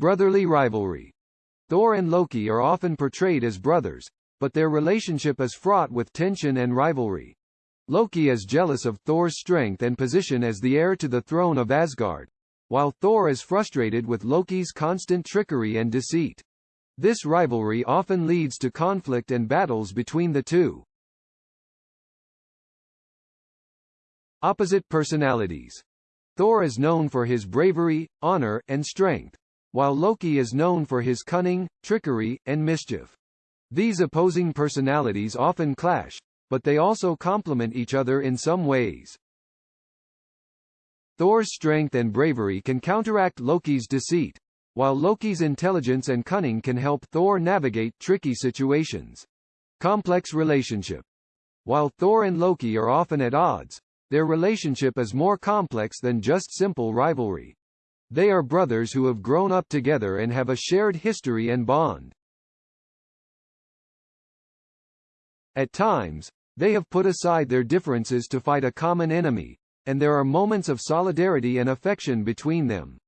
Brotherly rivalry. Thor and Loki are often portrayed as brothers, but their relationship is fraught with tension and rivalry. Loki is jealous of Thor's strength and position as the heir to the throne of Asgard, while Thor is frustrated with Loki's constant trickery and deceit. This rivalry often leads to conflict and battles between the two. Opposite personalities. Thor is known for his bravery, honor, and strength, while Loki is known for his cunning, trickery, and mischief. These opposing personalities often clash, but they also complement each other in some ways. Thor's strength and bravery can counteract Loki's deceit, while Loki's intelligence and cunning can help Thor navigate tricky situations. Complex relationship. While Thor and Loki are often at odds, their relationship is more complex than just simple rivalry. They are brothers who have grown up together and have a shared history and bond. At times, they have put aside their differences to fight a common enemy, and there are moments of solidarity and affection between them.